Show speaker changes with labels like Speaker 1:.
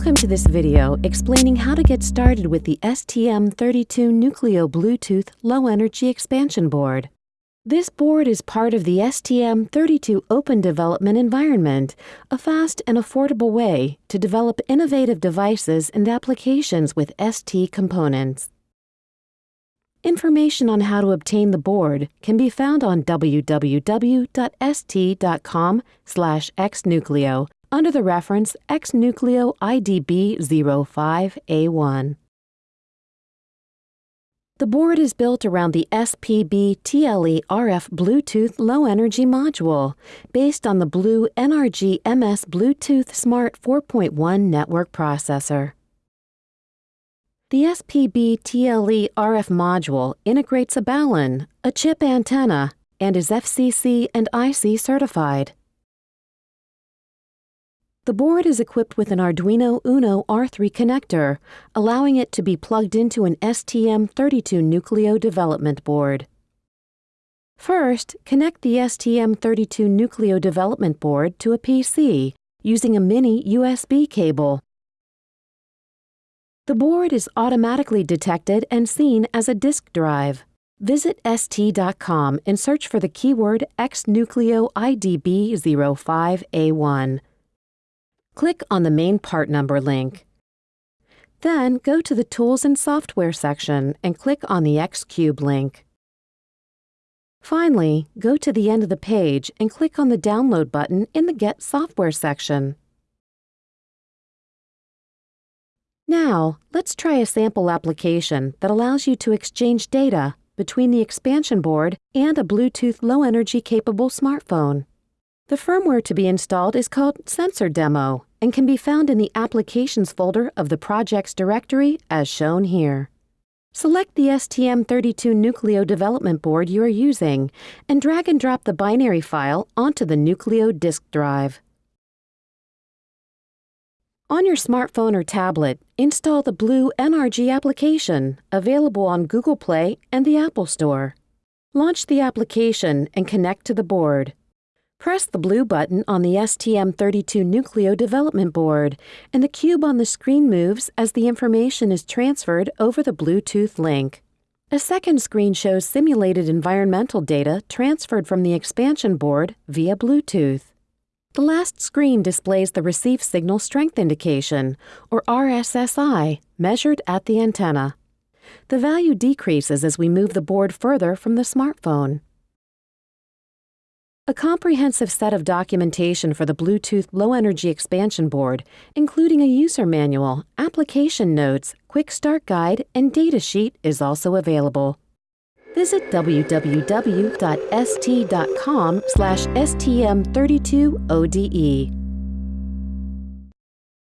Speaker 1: Welcome to this video explaining how to get started with the STM32 Nucleo Bluetooth Low Energy Expansion Board. This board is part of the STM32 Open Development Environment, a fast and affordable way to develop innovative devices and applications with ST components. Information on how to obtain the board can be found on www.st.com/xnucleo under the reference XNucleo IDB05A1. The board is built around the SPB TLE RF Bluetooth Low Energy Module, based on the Blue NRG MS Bluetooth Smart 4.1 network processor. The SPB TLE RF module integrates a Balun, a chip antenna, and is FCC and IC certified. The board is equipped with an Arduino Uno R3 connector, allowing it to be plugged into an STM32 Nucleo development board. First, connect the STM32 Nucleo development board to a PC using a mini USB cable. The board is automatically detected and seen as a disk drive. Visit ST.com and search for the keyword XNucleo IDB05A1. Click on the main part number link. Then go to the Tools and Software section and click on the Xcube link. Finally, go to the end of the page and click on the Download button in the Get Software section. Now, let's try a sample application that allows you to exchange data between the expansion board and a Bluetooth low-energy capable smartphone. The firmware to be installed is called Sensor Demo and can be found in the Applications folder of the project's directory as shown here. Select the STM32 Nucleo development board you are using and drag and drop the binary file onto the Nucleo disk drive. On your smartphone or tablet, install the Blue NRG application, available on Google Play and the Apple Store. Launch the application and connect to the board. Press the blue button on the STM32 Nucleo development board, and the cube on the screen moves as the information is transferred over the Bluetooth link. A second screen shows simulated environmental data transferred from the expansion board via Bluetooth. The last screen displays the receive signal strength indication, or RSSI, measured at the antenna. The value decreases as we move the board further from the smartphone. A comprehensive set of documentation for the Bluetooth Low Energy Expansion Board, including a user manual, application notes, quick start guide, and datasheet is also available. Visit www.st.com slash stm32ode.